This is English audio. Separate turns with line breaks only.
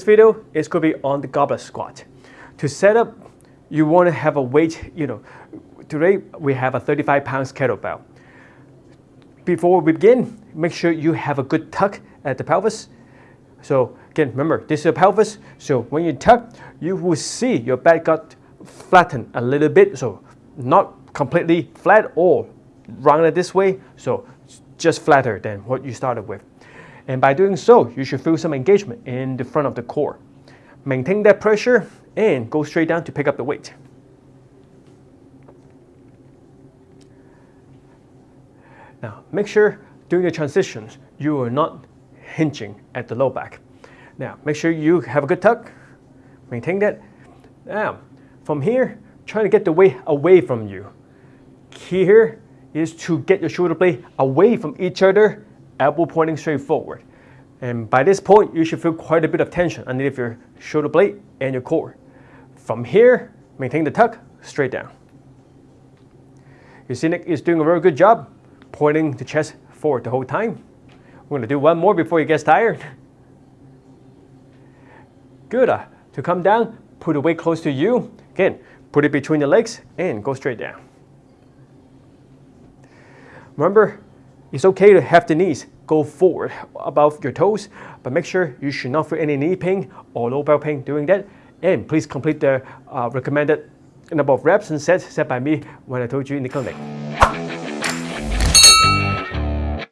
This video is going to be on the goblet squat. To set up, you want to have a weight, you know, today we have a 35 pounds kettlebell. Before we begin, make sure you have a good tuck at the pelvis. So again, remember, this is a pelvis, so when you tuck, you will see your back got flattened a little bit, so not completely flat or rounded this way, so just flatter than what you started with. And by doing so, you should feel some engagement in the front of the core. Maintain that pressure and go straight down to pick up the weight. Now, make sure during the transitions, you are not hinging at the low back. Now, make sure you have a good tuck, maintain that. Now, from here, try to get the weight away from you. Key here is to get your shoulder blade away from each other, elbow pointing straight forward. And by this point, you should feel quite a bit of tension underneath your shoulder blade and your core. From here, maintain the tuck, straight down. Your see Nick is doing a very good job pointing the chest forward the whole time. We're going to do one more before he gets tired. Good. Uh, to come down, put the weight close to you. Again, put it between the legs and go straight down. Remember, it's okay to have the knees go forward above your toes, but make sure you should not feel any knee pain or low back pain doing that. And please complete the uh, recommended number of reps and sets set by me when I told you in the clinic.